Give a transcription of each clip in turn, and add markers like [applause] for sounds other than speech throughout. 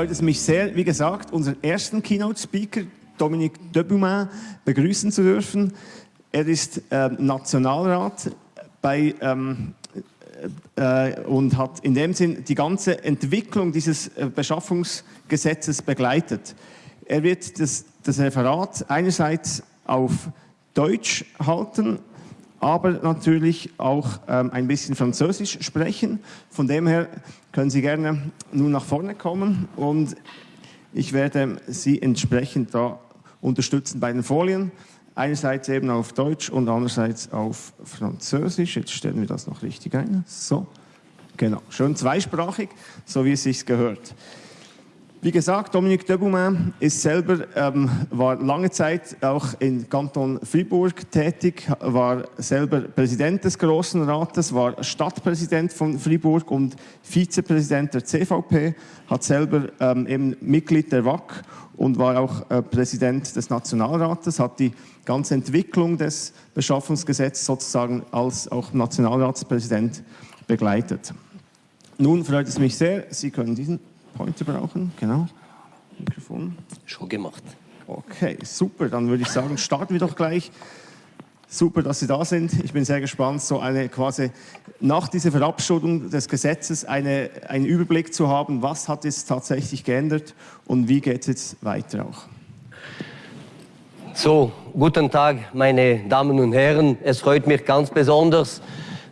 freut es mich sehr, wie gesagt, unseren ersten Keynote-Speaker, Dominique Deboumin, begrüßen zu dürfen. Er ist äh, Nationalrat bei, ähm, äh, und hat in dem Sinn die ganze Entwicklung dieses äh, Beschaffungsgesetzes begleitet. Er wird das, das Referat einerseits auf Deutsch halten, aber natürlich auch ähm, ein bisschen Französisch sprechen. Von dem her können Sie gerne nun nach vorne kommen und ich werde Sie entsprechend da unterstützen bei den Folien. Einerseits eben auf Deutsch und andererseits auf Französisch. Jetzt stellen wir das noch richtig ein. So, genau, schön zweisprachig, so wie es sich gehört. Wie gesagt, Dominique Deboumin ist selber, ähm, war lange Zeit auch in Kanton Fribourg tätig, war selber Präsident des Großen Rates, war Stadtpräsident von Fribourg und Vizepräsident der CVP, hat selber ähm, eben Mitglied der WAC und war auch äh, Präsident des Nationalrates, hat die ganze Entwicklung des Beschaffungsgesetzes sozusagen als auch Nationalratspräsident begleitet. Nun freut es mich sehr, Sie können diesen Pointer brauchen, genau. Mikrofon. Schon gemacht. Okay, super. Dann würde ich sagen, starten wir doch gleich. Super, dass Sie da sind. Ich bin sehr gespannt, so eine quasi nach dieser Verabschiedung des Gesetzes eine, einen Überblick zu haben, was hat es tatsächlich geändert und wie geht es jetzt weiter auch. So, guten Tag, meine Damen und Herren. Es freut mich ganz besonders,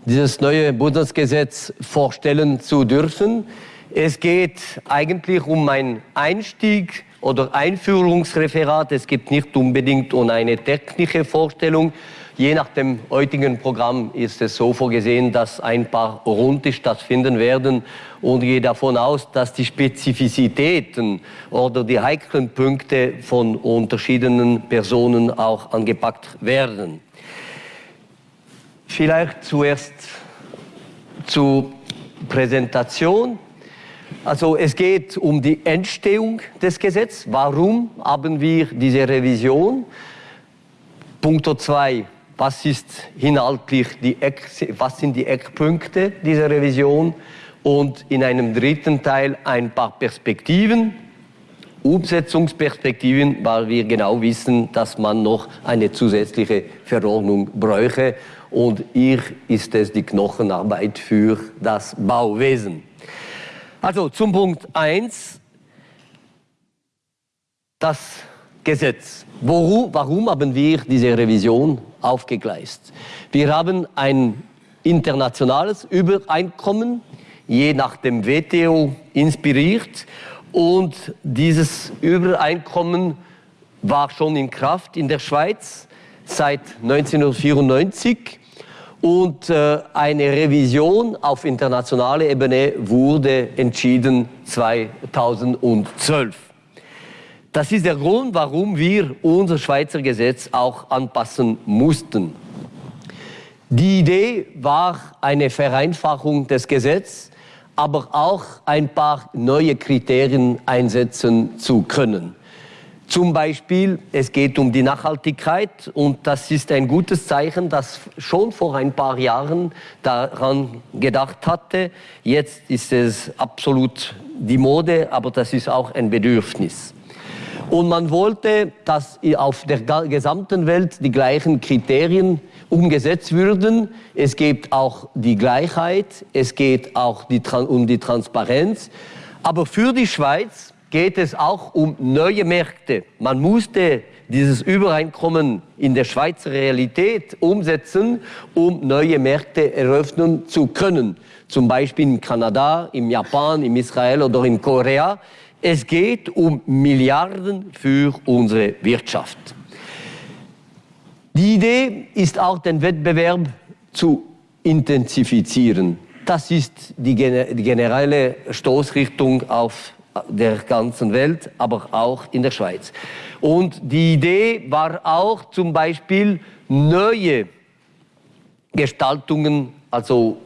dieses neue Bundesgesetz vorstellen zu dürfen. Es geht eigentlich um einen Einstieg oder Einführungsreferat. Es geht nicht unbedingt um eine technische Vorstellung. Je nach dem heutigen Programm ist es so vorgesehen, dass ein paar Runden stattfinden werden und gehe davon aus, dass die Spezifizitäten oder die heiklen Punkte von unterschiedlichen Personen auch angepackt werden. Vielleicht zuerst zur Präsentation. Also es geht um die Entstehung des Gesetzes. Warum haben wir diese Revision? Punkt 2. Was ist inhaltlich die Eck, was sind die Eckpunkte dieser Revision? Und in einem dritten Teil ein paar Perspektiven, Umsetzungsperspektiven, weil wir genau wissen, dass man noch eine zusätzliche Verordnung bräuchte. Und hier ist es die Knochenarbeit für das Bauwesen. Also zum Punkt 1, das Gesetz. Woru, warum haben wir diese Revision aufgegleist? Wir haben ein internationales Übereinkommen, je nach dem WTO inspiriert. Und dieses Übereinkommen war schon in Kraft in der Schweiz seit 1994 und äh, eine Revision auf internationaler Ebene wurde entschieden 2012. Das ist der Grund, warum wir unser Schweizer Gesetz auch anpassen mussten. Die Idee war eine Vereinfachung des Gesetzes, aber auch ein paar neue Kriterien einsetzen zu können. Zum Beispiel, es geht um die Nachhaltigkeit und das ist ein gutes Zeichen, dass schon vor ein paar Jahren daran gedacht hatte. Jetzt ist es absolut die Mode, aber das ist auch ein Bedürfnis. Und man wollte, dass auf der gesamten Welt die gleichen Kriterien umgesetzt würden. Es geht auch die Gleichheit, es geht auch die, um die Transparenz. Aber für die Schweiz geht es auch um neue Märkte. Man musste dieses Übereinkommen in der Schweizer Realität umsetzen, um neue Märkte eröffnen zu können. Zum Beispiel in Kanada, im Japan, im Israel oder in Korea. Es geht um Milliarden für unsere Wirtschaft. Die Idee ist auch, den Wettbewerb zu intensifizieren. Das ist die generelle Stoßrichtung auf der ganzen Welt, aber auch in der Schweiz. Und die Idee war auch zum Beispiel neue Gestaltungen also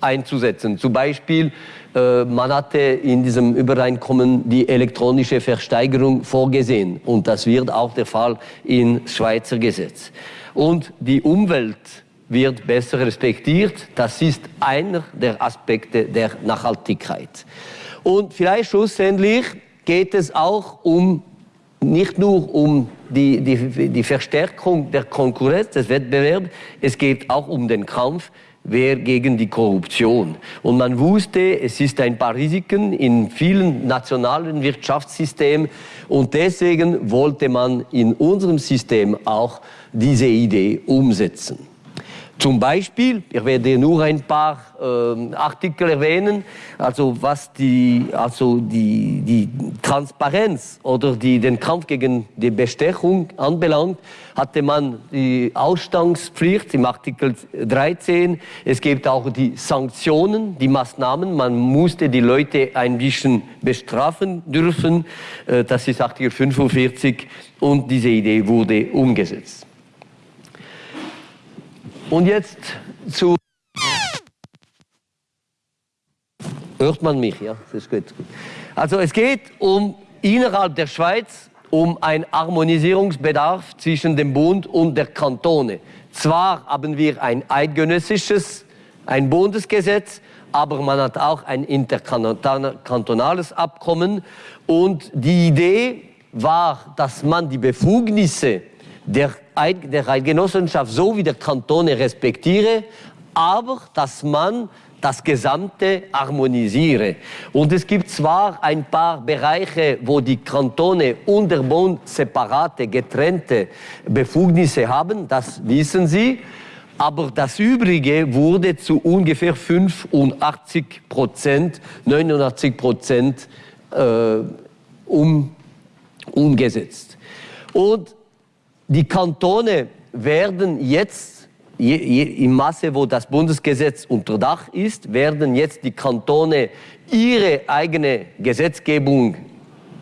einzusetzen. Zum Beispiel, äh, man hatte in diesem Übereinkommen die elektronische Versteigerung vorgesehen und das wird auch der Fall im Schweizer Gesetz. Und die Umwelt wird besser respektiert. Das ist einer der Aspekte der Nachhaltigkeit. Und vielleicht schlussendlich geht es auch um nicht nur um die, die, die Verstärkung der Konkurrenz, des Wettbewerbs, es geht auch um den Kampf wer gegen die Korruption. Und man wusste, es ist ein paar Risiken in vielen nationalen Wirtschaftssystemen und deswegen wollte man in unserem System auch diese Idee umsetzen. Zum Beispiel, ich werde nur ein paar äh, Artikel erwähnen, also was die, also die, die Transparenz oder die, den Kampf gegen die Bestechung anbelangt, hatte man die Ausstandspflicht im Artikel 13. Es gibt auch die Sanktionen, die Maßnahmen. Man musste die Leute ein bisschen bestrafen dürfen. Äh, das ist Artikel 45 und diese Idee wurde umgesetzt. Und jetzt zu. Hört man mich, ja? Das ist gut. Also es geht um innerhalb der Schweiz um einen Harmonisierungsbedarf zwischen dem Bund und der Kantone. Zwar haben wir ein eidgenössisches, ein Bundesgesetz, aber man hat auch ein interkantonales Abkommen. Und die Idee war, dass man die Befugnisse der, der Eidgenossenschaft so wie der Kantone respektiere, aber dass man das Gesamte harmonisiere. Und es gibt zwar ein paar Bereiche, wo die Kantone und der Bund separate, getrennte Befugnisse haben, das wissen Sie, aber das Übrige wurde zu ungefähr 85 Prozent, 89 Prozent äh, um, umgesetzt. Und die Kantone werden jetzt, je, je, im Maße, wo das Bundesgesetz unter Dach ist, werden jetzt die Kantone ihre eigene Gesetzgebung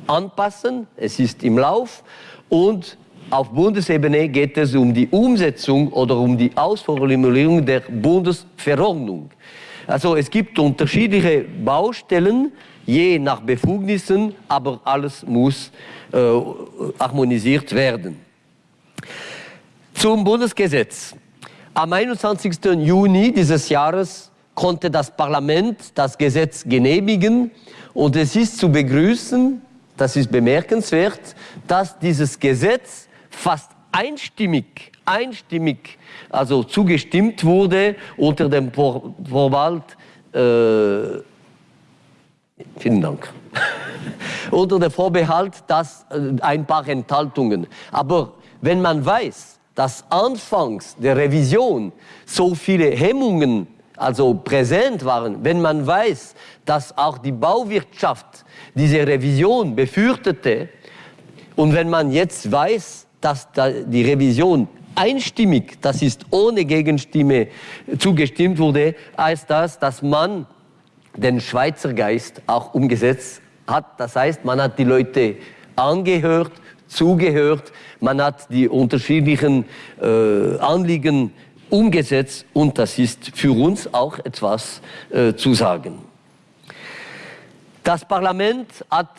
anpassen. Es ist im Lauf. Und auf Bundesebene geht es um die Umsetzung oder um die Ausformulierung der Bundesverordnung. Also es gibt unterschiedliche Baustellen, je nach Befugnissen, aber alles muss äh, harmonisiert werden. Zum Bundesgesetz. Am 21. Juni dieses Jahres konnte das Parlament das Gesetz genehmigen und es ist zu begrüßen, das ist bemerkenswert, dass dieses Gesetz fast einstimmig, einstimmig, also zugestimmt wurde unter dem Vorbehalt, äh, vielen Dank, [laughs] unter dem Vorbehalt, dass äh, ein paar Enthaltungen. Aber wenn man weiß, dass anfangs der Revision so viele Hemmungen also präsent waren, wenn man weiß, dass auch die Bauwirtschaft diese Revision befürchtete und wenn man jetzt weiß, dass die Revision einstimmig, das ist ohne Gegenstimme zugestimmt wurde, heißt das, dass man den Schweizer Geist auch umgesetzt hat. Das heißt, man hat die Leute angehört, zugehört, man hat die unterschiedlichen äh, Anliegen umgesetzt und das ist für uns auch etwas äh, zu sagen. Das Parlament hat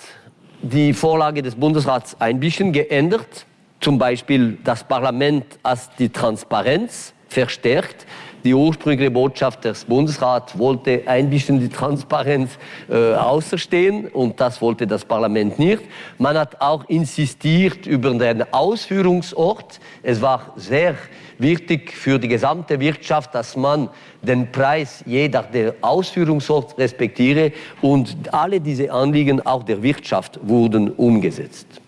die Vorlage des Bundesrats ein bisschen geändert. Zum Beispiel das Parlament hat die Transparenz verstärkt. Die ursprüngliche Botschaft des Bundesrats wollte ein bisschen die Transparenz äh, außerstehen und das wollte das Parlament nicht. Man hat auch insistiert über den Ausführungsort. Es war sehr wichtig für die gesamte Wirtschaft, dass man den Preis jeder der Ausführungsort respektiere und alle diese Anliegen auch der Wirtschaft wurden umgesetzt.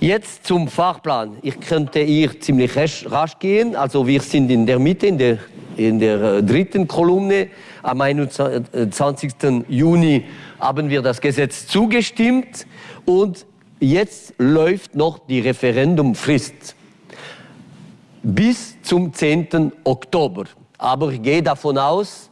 Jetzt zum Fahrplan. Ich könnte hier ziemlich rasch gehen. Also wir sind in der Mitte, in der, in der äh, dritten Kolumne. Am 21. Juni haben wir das Gesetz zugestimmt und jetzt läuft noch die Referendumfrist bis zum 10. Oktober. Aber ich gehe davon aus,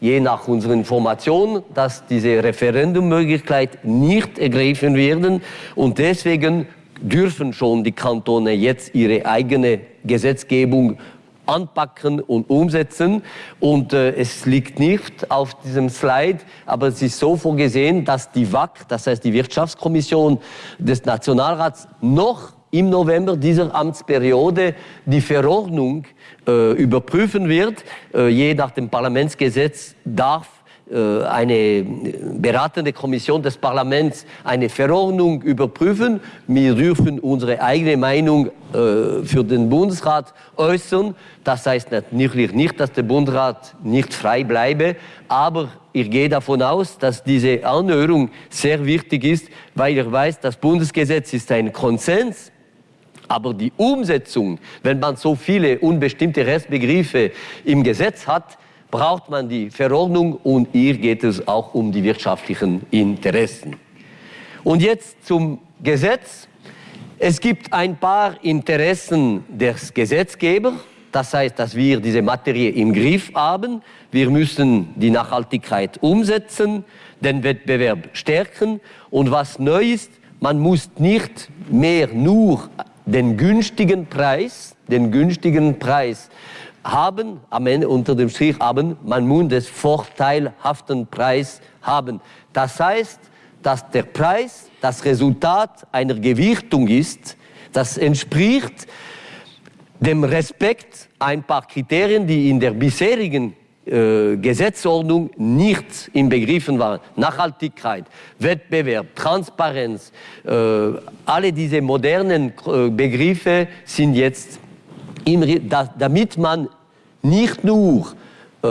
je nach unseren Informationen, dass diese Referendummöglichkeit nicht ergriffen werden und deswegen dürfen schon die Kantone jetzt ihre eigene Gesetzgebung anpacken und umsetzen. Und äh, es liegt nicht auf diesem Slide, aber es ist so vorgesehen, dass die WAC, das heißt die Wirtschaftskommission des Nationalrats, noch im November dieser Amtsperiode die Verordnung äh, überprüfen wird. Äh, je nach dem Parlamentsgesetz darf eine beratende Kommission des Parlaments eine Verordnung überprüfen. Wir dürfen unsere eigene Meinung äh, für den Bundesrat äußern. Das heißt natürlich nicht, dass der Bundesrat nicht frei bleibe, aber ich gehe davon aus, dass diese Anhörung sehr wichtig ist, weil ich weiß, das Bundesgesetz ist ein Konsens aber die Umsetzung, wenn man so viele unbestimmte Rechtsbegriffe im Gesetz hat, braucht man die Verordnung und hier geht es auch um die wirtschaftlichen Interessen. Und jetzt zum Gesetz. Es gibt ein paar Interessen des Gesetzgebers. Das heißt, dass wir diese Materie im Griff haben. Wir müssen die Nachhaltigkeit umsetzen, den Wettbewerb stärken. Und was neu ist, man muss nicht mehr nur den günstigen Preis, den günstigen Preis haben, am Ende unter dem Strich haben, man muss den vorteilhaften Preis haben. Das heißt, dass der Preis das Resultat einer Gewichtung ist, das entspricht dem Respekt ein paar Kriterien, die in der bisherigen äh, Gesetzordnung nicht inbegriffen waren. Nachhaltigkeit, Wettbewerb, Transparenz, äh, alle diese modernen äh, Begriffe sind jetzt, damit man nicht nur äh,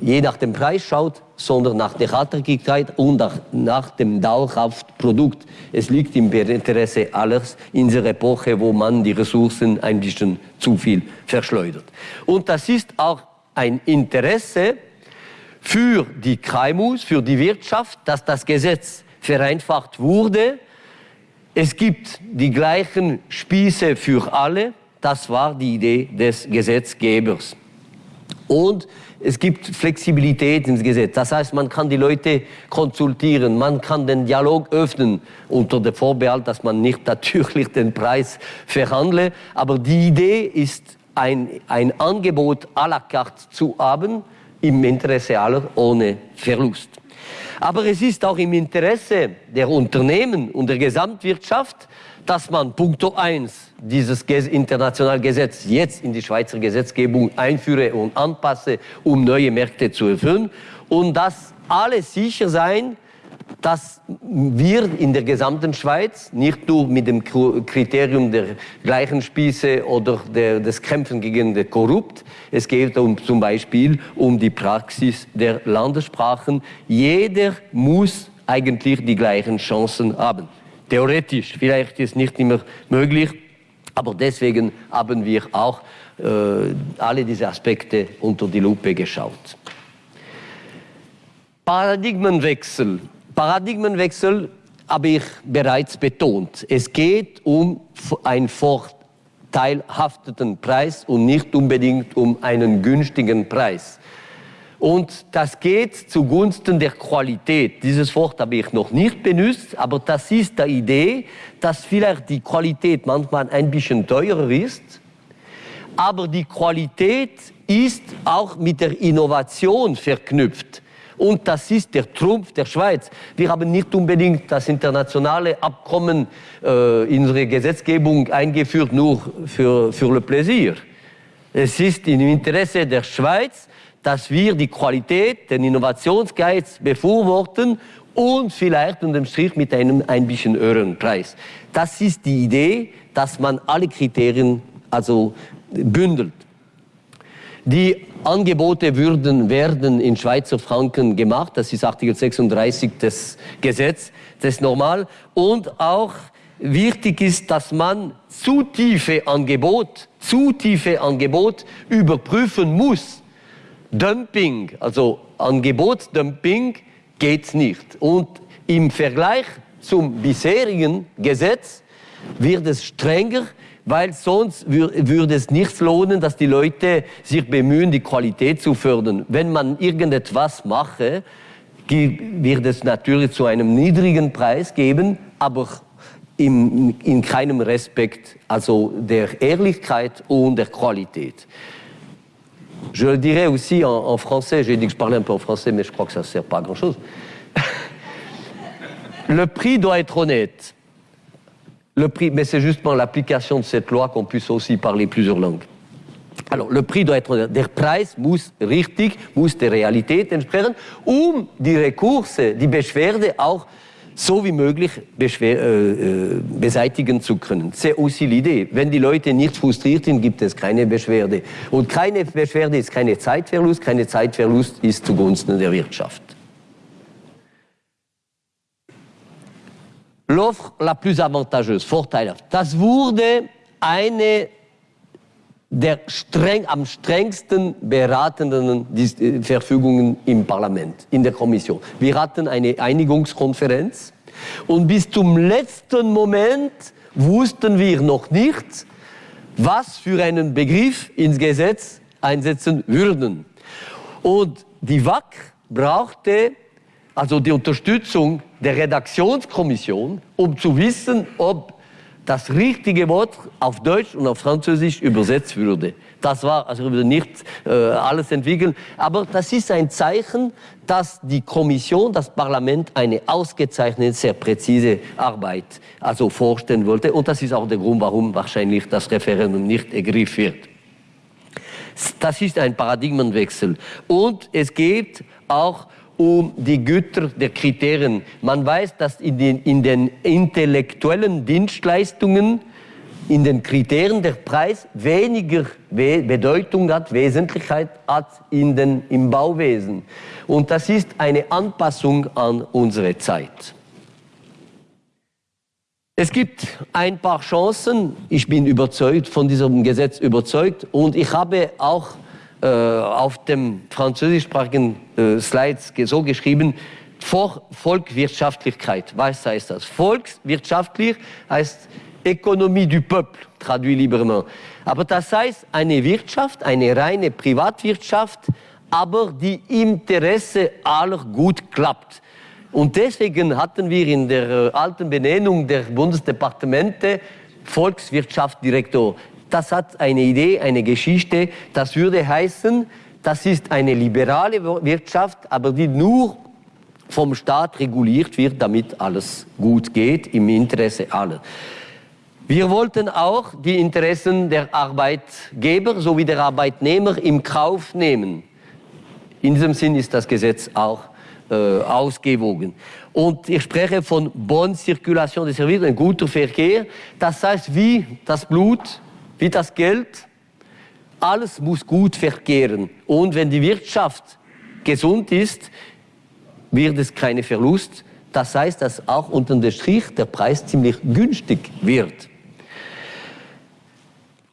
je nach dem Preis schaut, sondern nach der Nachhaltigkeit und nach, nach dem dauerhaften Produkt. Es liegt im Interesse alles in dieser Epoche, wo man die Ressourcen ein bisschen zu viel verschleudert. Und das ist auch ein Interesse für die KMUs, für die Wirtschaft, dass das Gesetz vereinfacht wurde. Es gibt die gleichen Spieße für alle. Das war die Idee des Gesetzgebers. Und es gibt Flexibilität ins Gesetz. Das heißt, man kann die Leute konsultieren, man kann den Dialog öffnen unter der Vorbehalt, dass man nicht [laughs] natürlich den Preis verhandle. Aber die Idee ist ein, ein Angebot à la carte zu haben, im Interesse aller ohne Verlust. Aber es ist auch im Interesse der Unternehmen und der Gesamtwirtschaft, dass man punkto 1 dieses internationale Gesetz jetzt in die Schweizer Gesetzgebung einführe und anpasse, um neue Märkte zu erfüllen und dass alle sicher sein, dass wir in der gesamten Schweiz nicht nur mit dem Kriterium der gleichen Spieße oder der, des Kämpfen gegen den Korrupt, es geht um, zum Beispiel um die Praxis der Landessprachen. Jeder muss eigentlich die gleichen Chancen haben. Theoretisch, vielleicht ist nicht immer möglich, aber deswegen haben wir auch äh, alle diese Aspekte unter die Lupe geschaut. Paradigmenwechsel Paradigmenwechsel habe ich bereits betont. Es geht um einen vorteilhafteten Preis und nicht unbedingt um einen günstigen Preis. Und das geht zugunsten der Qualität. Dieses Wort habe ich noch nicht benutzt, aber das ist die Idee, dass vielleicht die Qualität manchmal ein bisschen teurer ist, aber die Qualität ist auch mit der Innovation verknüpft. Und das ist der Trumpf der Schweiz. Wir haben nicht unbedingt das internationale Abkommen äh, in unsere Gesetzgebung eingeführt, nur für, für le Plaisir. Es ist im Interesse der Schweiz, dass wir die Qualität, den Innovationsgeiz befürworten und vielleicht unterm Strich mit einem ein bisschen höheren Preis. Das ist die Idee, dass man alle Kriterien also bündelt. Die Angebote würden, werden in Schweizer Franken gemacht. Das ist Artikel 36 des Gesetzes, das ist normal. Und auch wichtig ist, dass man zu tiefe Angebot, zu tiefe Angebot überprüfen muss. Dumping, also Angebotsdumping geht nicht. Und im Vergleich zum bisherigen Gesetz wird es strenger, weil sonst würde es nichts lohnen, dass die Leute sich bemühen, die Qualität zu fördern. Wenn man irgendetwas mache, wird es natürlich zu einem niedrigen Preis geben, aber in, in keinem Respekt, also der Ehrlichkeit und der Qualität. Je le dirais aussi en, français, j'ai dit que je parlais un peu en français, mais je crois que ça ne sert pas à grand-chose. [laughs] le prix doit être honnête. Le prix, mais c'est justement l'application de cette loi qu'on puisse aussi parler plusieurs langues. Alors, le prix doit être, der Preis muss richtig, muss der Realität entsprechen, um die Rekurse, die Beschwerde auch so wie möglich beschwer, äh, beseitigen zu können. C'est aussi l'idée. Wenn die Leute nicht frustriert sind, gibt es keine Beschwerde. Und keine Beschwerde ist keine Zeitverlust, keine Zeitverlust ist zugunsten der Wirtschaft. L'offre la plus avantageuse, vorteilhaft, das wurde eine der streng, am strengsten beratenden äh, Verfügungen im Parlament, in der Kommission. Wir hatten eine Einigungskonferenz und bis zum letzten Moment wussten wir noch nicht, was für einen Begriff ins Gesetz einsetzen würden. Und die WAC brauchte also die Unterstützung der Redaktionskommission, um zu wissen, ob das richtige Wort auf Deutsch und auf Französisch übersetzt würde. Das war, also wir nicht äh, alles entwickeln, aber das ist ein Zeichen, dass die Kommission, das Parlament eine ausgezeichnete, sehr präzise Arbeit also vorstellen wollte. Und das ist auch der Grund, warum wahrscheinlich das Referendum nicht ergriffen wird. Das ist ein Paradigmenwechsel. Und es geht auch um die Güter der Kriterien. Man weiß, dass in den, in den intellektuellen Dienstleistungen, in den Kriterien der Preis weniger Bedeutung hat, Wesentlichkeit hat in den, im Bauwesen. Und das ist eine Anpassung an unsere Zeit. Es gibt ein paar Chancen. Ich bin überzeugt, von diesem Gesetz überzeugt. Und ich habe auch äh, auf dem französischsprachigen äh, Slides so geschrieben, vor Volkswirtschaftlichkeit. Was heißt das? Volkswirtschaftlich heißt Ökonomie du Peuple, traduit librement. Aber das heißt eine Wirtschaft, eine reine Privatwirtschaft, aber die Interesse aller gut klappt. Und deswegen hatten wir in der äh, alten Benennung der Bundesdepartemente Volkswirtschaftsdirektor das hat eine Idee, eine Geschichte. Das würde heißen, das ist eine liberale Wirtschaft, aber die nur vom Staat reguliert wird, damit alles gut geht, im Interesse aller. Wir wollten auch die Interessen der Arbeitgeber sowie der Arbeitnehmer im Kauf nehmen. In diesem Sinn ist das Gesetz auch äh, ausgewogen. Und ich spreche von Bonne Circulation des Services, ein guter Verkehr. Das heißt, wie das Blut wie das Geld. Alles muss gut verkehren. Und wenn die Wirtschaft gesund ist, wird es keine Verlust. Das heißt, dass auch unter dem Strich der Preis ziemlich günstig wird.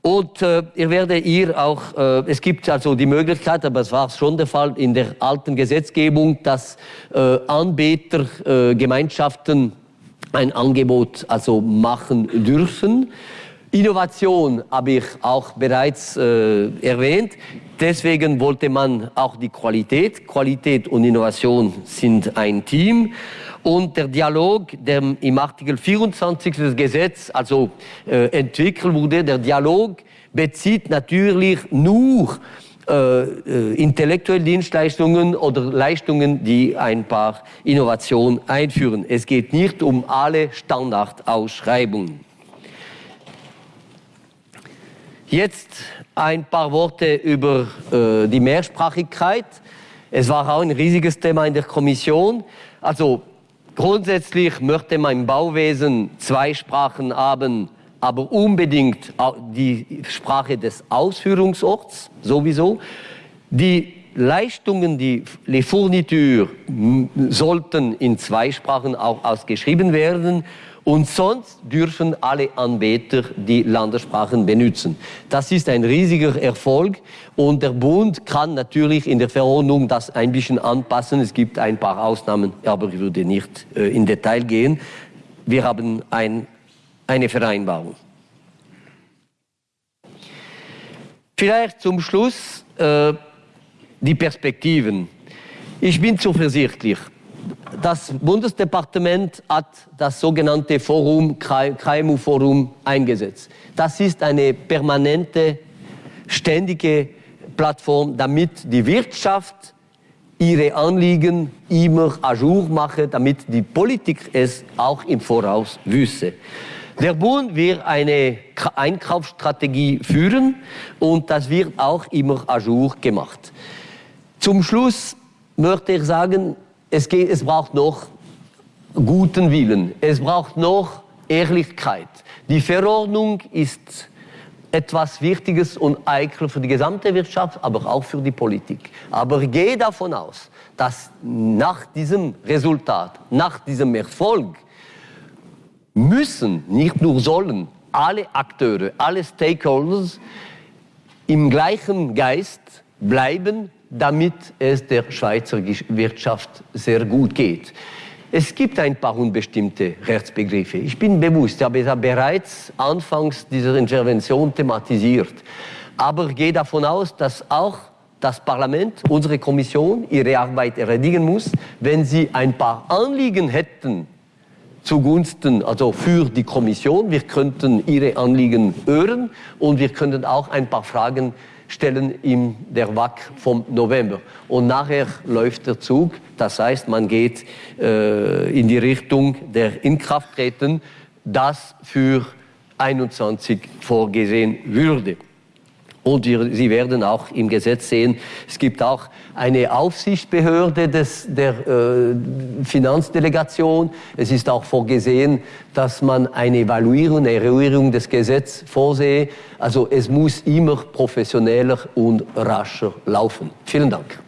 Und äh, ich werde ihr auch, äh, es gibt also die Möglichkeit, aber es war schon der Fall in der alten Gesetzgebung, dass äh, Anbietergemeinschaften ein Angebot also machen dürfen. Innovation habe ich auch bereits äh, erwähnt. Deswegen wollte man auch die Qualität. Qualität und Innovation sind ein Team. Und der Dialog, der im Artikel 24 des Gesetzes also äh, entwickelt wurde, der Dialog bezieht natürlich nur äh, äh, intellektuelle Dienstleistungen oder Leistungen, die ein paar Innovationen einführen. Es geht nicht um alle Standardausschreibungen. Jetzt ein paar Worte über äh, die Mehrsprachigkeit. Es war auch ein riesiges Thema in der Kommission. Also grundsätzlich möchte man im Bauwesen zwei Sprachen haben, aber unbedingt die Sprache des Ausführungsorts sowieso. Die Leistungen, die Les Fournitures sollten in zwei Sprachen auch ausgeschrieben werden und sonst dürfen alle Anbieter die Landessprachen benutzen. Das ist ein riesiger Erfolg und der Bund kann natürlich in der Verordnung das ein bisschen anpassen. Es gibt ein paar Ausnahmen, aber ich würde nicht äh, in Detail gehen. Wir haben ein, eine Vereinbarung. Vielleicht zum Schluss äh, die Perspektiven. Ich bin zuversichtlich das Bundesdepartement hat das sogenannte Forum, KMU-Forum eingesetzt. Das ist eine permanente, ständige Plattform, damit die Wirtschaft ihre Anliegen immer à jour mache, damit die Politik es auch im Voraus wüsste. Der Bund wird eine Einkaufsstrategie führen und das wird auch immer à jour gemacht. Zum Schluss möchte ich sagen, es, geht, es braucht noch guten Willen, es braucht noch Ehrlichkeit. Die Verordnung ist etwas Wichtiges und Eikel für die gesamte Wirtschaft, aber auch für die Politik. Aber gehe davon aus, dass nach diesem Resultat, nach diesem Erfolg, müssen, nicht nur sollen, alle Akteure, alle Stakeholders im gleichen Geist bleiben, damit es der Schweizer Wirtschaft sehr gut geht. Es gibt ein paar unbestimmte Rechtsbegriffe. Ich bin bewusst, ich habe es bereits anfangs dieser Intervention thematisiert. Aber ich gehe davon aus, dass auch das Parlament, unsere Kommission, ihre Arbeit erledigen muss. Wenn sie ein paar Anliegen hätten zugunsten, also für die Kommission, wir könnten ihre Anliegen hören und wir könnten auch ein paar Fragen stellen in der WAC vom November. Und nachher läuft der Zug, das heißt, man geht äh, in die Richtung der Inkrafttreten, das für 21 vorgesehen würde. Und Sie werden auch im Gesetz sehen, es gibt auch eine Aufsichtsbehörde des, der äh, Finanzdelegation. Es ist auch vorgesehen, dass man eine Evaluierung, eine Evaluierung des Gesetzes vorsehe. Also es muss immer professioneller und rascher laufen. Vielen Dank.